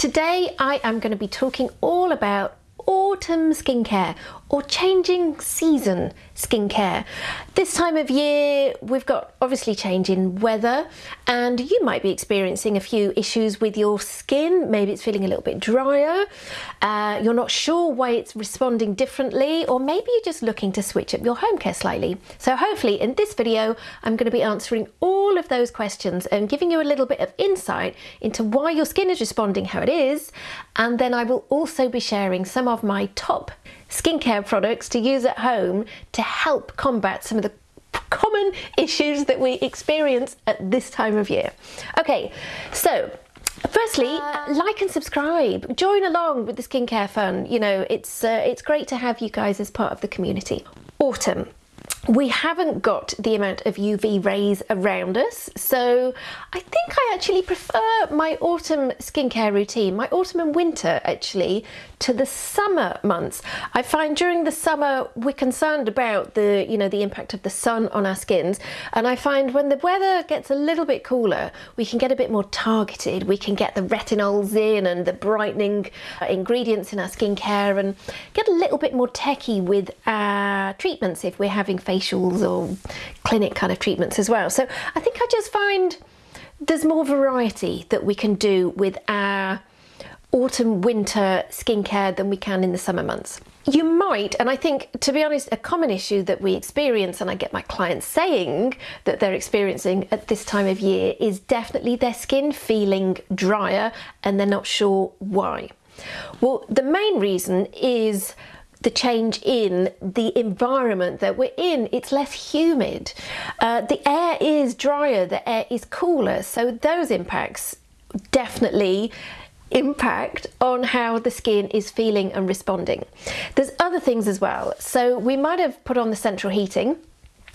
Today I am going to be talking all about autumn skincare or changing season skincare. This time of year we've got obviously changing weather and you might be experiencing a few issues with your skin. Maybe it's feeling a little bit drier, uh, you're not sure why it's responding differently or maybe you're just looking to switch up your home care slightly. So hopefully in this video I'm going to be answering all of those questions and giving you a little bit of insight into why your skin is responding how it is and then I will also be sharing some of my top skincare products to use at home to help combat some of the common issues that we experience at this time of year. Okay, so Firstly, uh, like and subscribe. Join along with the skincare fun. You know, it's uh, it's great to have you guys as part of the community. Autumn we haven't got the amount of UV rays around us so I think I actually prefer my autumn skincare routine, my autumn and winter actually, to the summer months. I find during the summer we're concerned about the you know the impact of the sun on our skins and I find when the weather gets a little bit cooler we can get a bit more targeted we can get the retinols in and the brightening uh, ingredients in our skincare and get a little bit more techy with our treatments if we're having facials or clinic kind of treatments as well so I think I just find there's more variety that we can do with our autumn winter skincare than we can in the summer months. You might, and I think to be honest, a common issue that we experience, and I get my clients saying that they're experiencing at this time of year, is definitely their skin feeling drier and they're not sure why. Well, the main reason is the change in the environment that we're in. It's less humid. Uh, the air is drier, the air is cooler. So those impacts definitely impact on how the skin is feeling and responding. There's other things as well. So we might have put on the central heating.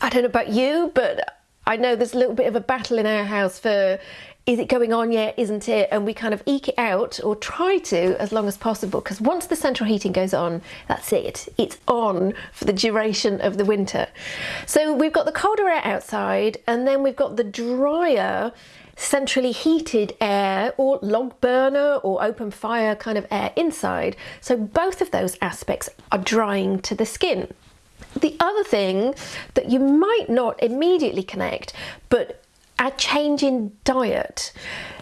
I don't know about you, but I know there's a little bit of a battle in our house for is it going on yet, isn't it? And we kind of eke it out or try to as long as possible because once the central heating goes on, that's it. It's on for the duration of the winter. So we've got the colder air outside and then we've got the drier centrally heated air or log burner or open fire kind of air inside. So both of those aspects are drying to the skin. The other thing that you might not immediately connect, but a change in diet.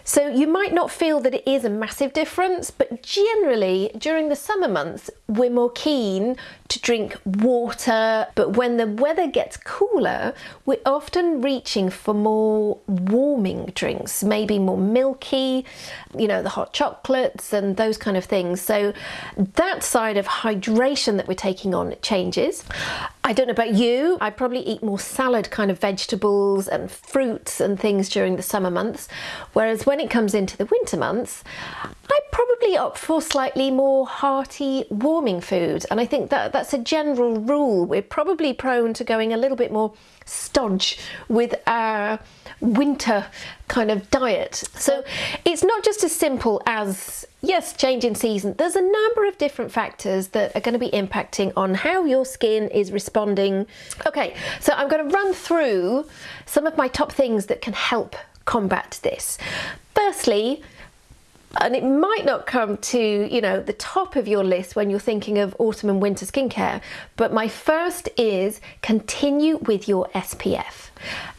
So you might not feel that it is a massive difference, but generally during the summer months, we're more keen to drink water. But when the weather gets cooler, we're often reaching for more warming drinks, maybe more milky, you know, the hot chocolates and those kind of things. So that side of hydration that we're taking on changes. I don't know about you, I probably eat more salad kind of vegetables and fruits and things during the summer months, whereas when it comes into the winter months, I probably opt for slightly more hearty, warming food. And I think that that's a general rule. We're probably prone to going a little bit more stodge with our winter kind of diet. So it's not just as simple as, yes, change in season. There's a number of different factors that are going to be impacting on how your skin is responding. Okay, so I'm going to run through some of my top things that can help combat this. Firstly, and it might not come to you know the top of your list when you're thinking of autumn and winter skincare but my first is continue with your SPF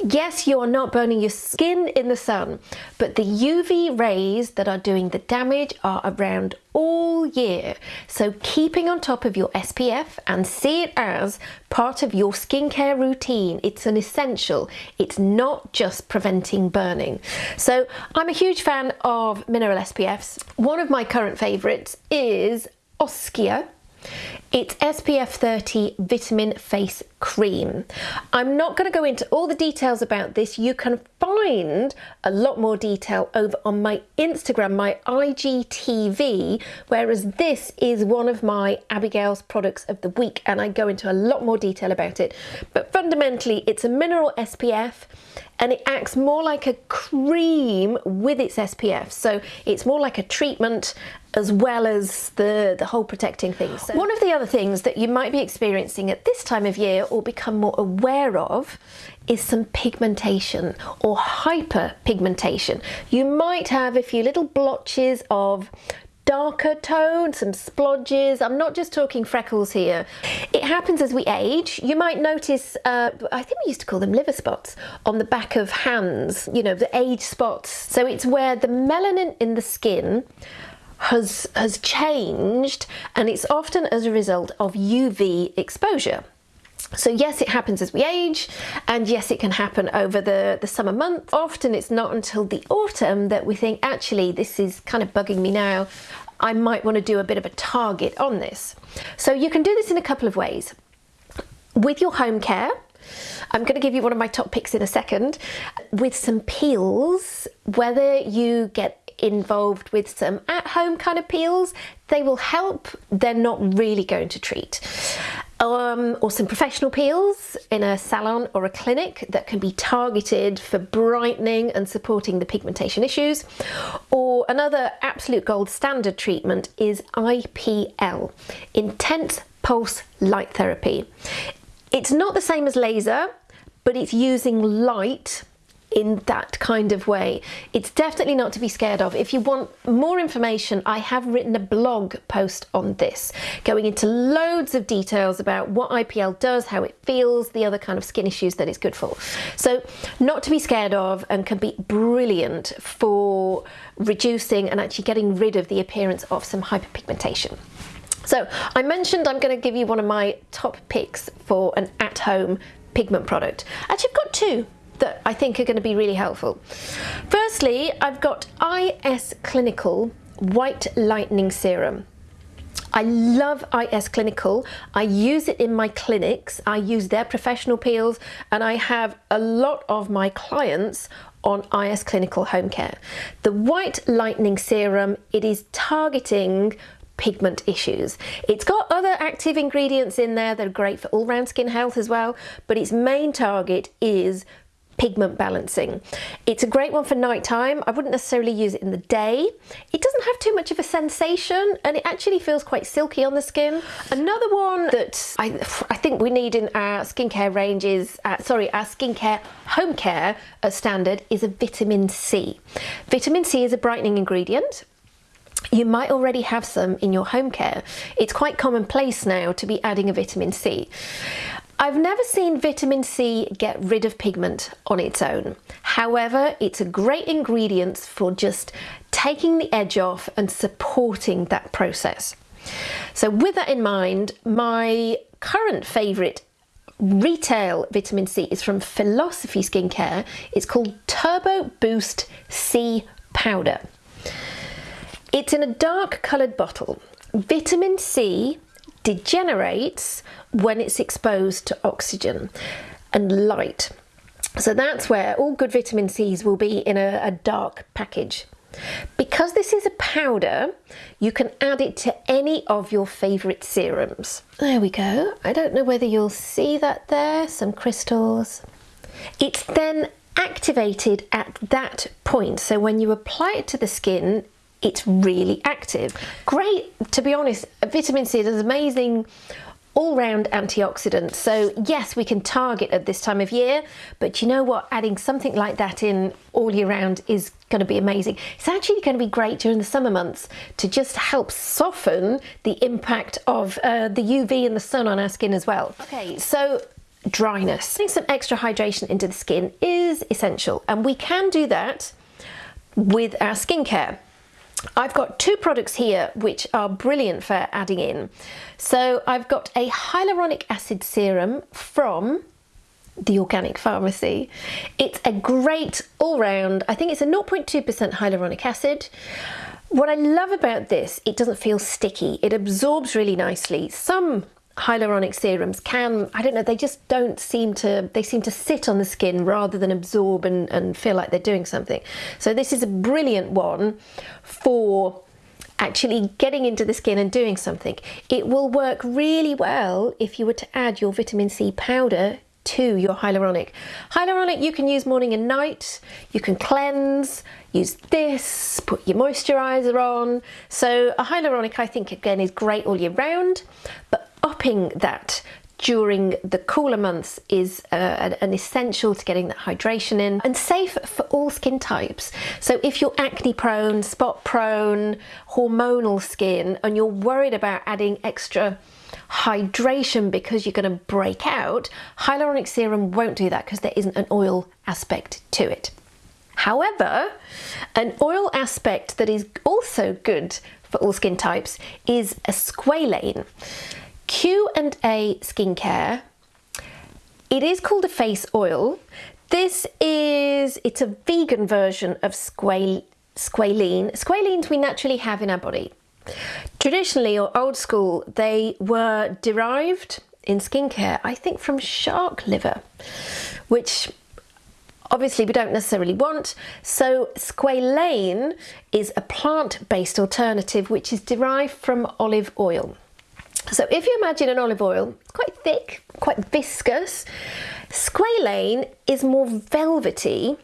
yes you are not burning your skin in the sun but the UV rays that are doing the damage are around all year so keeping on top of your SPF and see it as part of your skincare routine it's an essential it's not just preventing burning so I'm a huge fan of mineral SPFs. One of my current favourites is Oskia. It's SPF 30 Vitamin Face Cream. I'm not going to go into all the details about this. You can find a lot more detail over on my Instagram, my IGTV, whereas this is one of my Abigail's products of the week and I go into a lot more detail about it. But fundamentally, it's a mineral SPF and it acts more like a cream with its SPF. So it's more like a treatment as well as the, the whole protecting thing. So one of the other things that you might be experiencing at this time of year or become more aware of is some pigmentation or hyperpigmentation. You might have a few little blotches of darker tone, some splodges. I'm not just talking freckles here. It happens as we age. You might notice, uh, I think we used to call them liver spots on the back of hands, you know, the age spots. So it's where the melanin in the skin has, has changed and it's often as a result of UV exposure. So yes, it happens as we age, and yes, it can happen over the, the summer months. Often it's not until the autumn that we think, actually, this is kind of bugging me now. I might want to do a bit of a target on this. So you can do this in a couple of ways. With your home care, I'm going to give you one of my top picks in a second. With some peels, whether you get involved with some at-home kind of peels, they will help. They're not really going to treat um, or some professional peels in a salon or a clinic that can be targeted for brightening and supporting the pigmentation issues. Or another absolute gold standard treatment is IPL, Intense Pulse Light Therapy. It's not the same as laser, but it's using light in that kind of way. It's definitely not to be scared of. If you want more information, I have written a blog post on this, going into loads of details about what IPL does, how it feels, the other kind of skin issues that it's good for. So not to be scared of and can be brilliant for reducing and actually getting rid of the appearance of some hyperpigmentation. So I mentioned I'm going to give you one of my top picks for an at-home pigment product. Actually, I've got two that I think are going to be really helpful. Firstly, I've got IS Clinical White Lightening Serum. I love IS Clinical. I use it in my clinics. I use their professional peels and I have a lot of my clients on IS Clinical Home Care. The White Lightening Serum, it is targeting pigment issues. It's got other active ingredients in there that are great for all-round skin health as well, but its main target is pigment balancing. It's a great one for nighttime. I wouldn't necessarily use it in the day. It doesn't have too much of a sensation and it actually feels quite silky on the skin. Another one that I, I think we need in our skincare range is, uh, sorry, our skincare home care standard is a vitamin C. Vitamin C is a brightening ingredient you might already have some in your home care. It's quite commonplace now to be adding a vitamin C. I've never seen vitamin C get rid of pigment on its own. However, it's a great ingredient for just taking the edge off and supporting that process. So with that in mind, my current favourite retail vitamin C is from Philosophy Skincare. It's called Turbo Boost C Powder. It's in a dark coloured bottle. Vitamin C degenerates when it's exposed to oxygen and light. So that's where all good vitamin C's will be in a, a dark package. Because this is a powder, you can add it to any of your favourite serums. There we go. I don't know whether you'll see that there, some crystals. It's then activated at that point. So when you apply it to the skin, it's really active. Great, to be honest, vitamin C is an amazing all-round antioxidant. So yes, we can target at this time of year, but you know what? Adding something like that in all year round is going to be amazing. It's actually going to be great during the summer months to just help soften the impact of uh, the UV and the sun on our skin as well. Okay, so dryness. Putting some extra hydration into the skin is essential and we can do that with our skincare. I've got two products here which are brilliant for adding in. So I've got a hyaluronic acid serum from the Organic Pharmacy. It's a great all-round, I think it's a 0.2% hyaluronic acid. What I love about this, it doesn't feel sticky. It absorbs really nicely. Some hyaluronic serums can, I don't know, they just don't seem to, they seem to sit on the skin rather than absorb and, and feel like they're doing something. So this is a brilliant one for actually getting into the skin and doing something. It will work really well if you were to add your vitamin C powder to your hyaluronic. Hyaluronic you can use morning and night, you can cleanse, use this, put your moisturiser on. So a hyaluronic I think again is great all year round, but upping that during the cooler months is uh, an essential to getting that hydration in and safe for all skin types. So if you're acne prone, spot prone, hormonal skin, and you're worried about adding extra hydration because you're going to break out, hyaluronic serum won't do that because there isn't an oil aspect to it. However, an oil aspect that is also good for all skin types is a squalane. Q&A Skincare. It is called a face oil. This is, it's a vegan version of squal, squalene. Squalenes we naturally have in our body. Traditionally or old school, they were derived in skincare, I think from shark liver, which obviously we don't necessarily want. So squalane is a plant-based alternative which is derived from olive oil. So if you imagine an olive oil, quite thick, quite viscous. Squalane is more velvety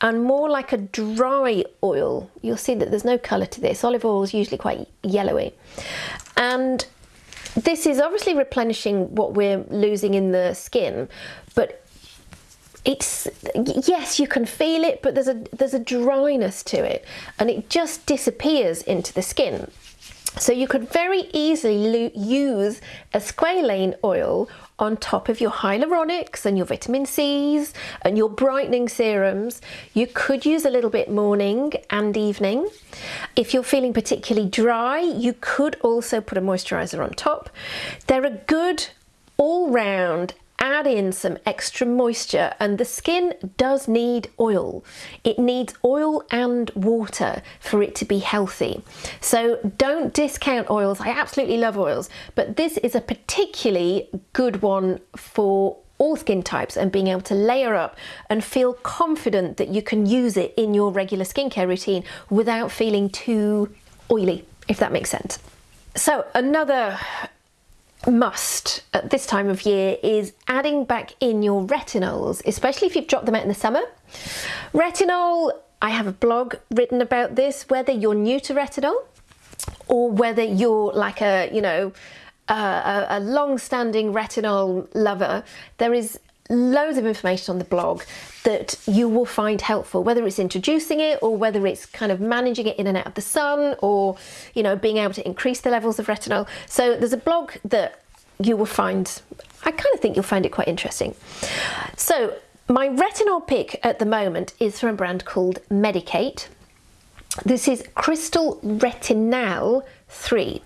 and more like a dry oil. You'll see that there's no colour to this. Olive oil is usually quite yellowy. And this is obviously replenishing what we're losing in the skin, but it's yes you can feel it but there's a there's a dryness to it and it just disappears into the skin so you could very easily use a squalane oil on top of your hyaluronics and your vitamin C's and your brightening serums. You could use a little bit morning and evening. If you're feeling particularly dry, you could also put a moisturizer on top. They're a good all-round add in some extra moisture and the skin does need oil. It needs oil and water for it to be healthy. So don't discount oils. I absolutely love oils, but this is a particularly good one for all skin types and being able to layer up and feel confident that you can use it in your regular skincare routine without feeling too oily, if that makes sense. So another must at this time of year is adding back in your retinols, especially if you've dropped them out in the summer. Retinol, I have a blog written about this, whether you're new to retinol or whether you're like a, you know, a, a long-standing retinol lover, there is loads of information on the blog that you will find helpful, whether it's introducing it or whether it's kind of managing it in and out of the sun or, you know, being able to increase the levels of retinol. So there's a blog that you will find, I kind of think you'll find it quite interesting. So my retinol pick at the moment is from a brand called Medik8. This is Crystal Retinal 3.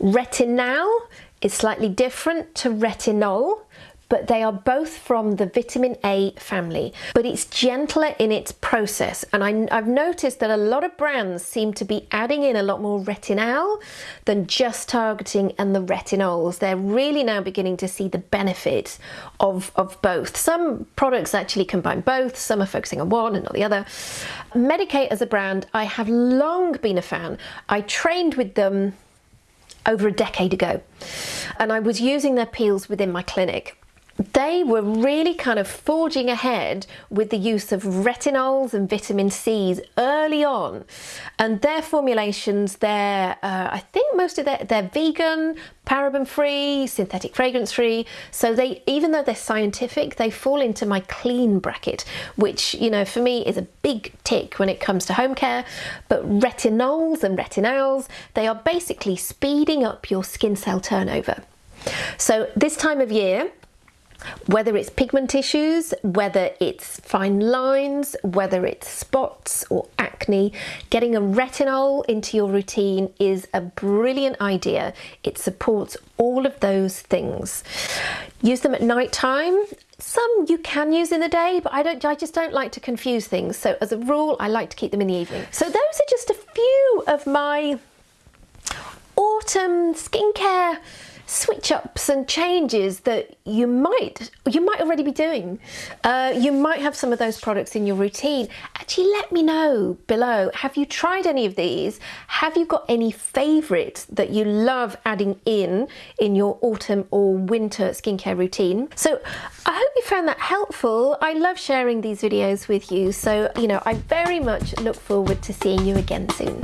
Retinal is slightly different to retinol but they are both from the vitamin A family, but it's gentler in its process. And I, have noticed that a lot of brands seem to be adding in a lot more retinol than just targeting and the retinols. They're really now beginning to see the benefits of, of both. Some products actually combine both, some are focusing on one and not the other. Medik8 as a brand, I have long been a fan. I trained with them over a decade ago and I was using their peels within my clinic they were really kind of forging ahead with the use of retinols and vitamin C's early on. And their formulations they're uh, I think most of their they're vegan paraben free synthetic fragrance free. So they even though they're scientific they fall into my clean bracket which you know for me is a big tick when it comes to home care. But retinols and retinols they are basically speeding up your skin cell turnover. So this time of year whether it's pigment issues, whether it's fine lines, whether it's spots or acne, getting a retinol into your routine is a brilliant idea. It supports all of those things. Use them at night time. Some you can use in the day, but I don't. I just don't like to confuse things. So as a rule, I like to keep them in the evening. So those are just a few of my autumn skincare switch ups and changes that you might you might already be doing. Uh, you might have some of those products in your routine. Actually let me know below. Have you tried any of these? Have you got any favorites that you love adding in in your autumn or winter skincare routine? So I hope you found that helpful. I love sharing these videos with you. So you know I very much look forward to seeing you again soon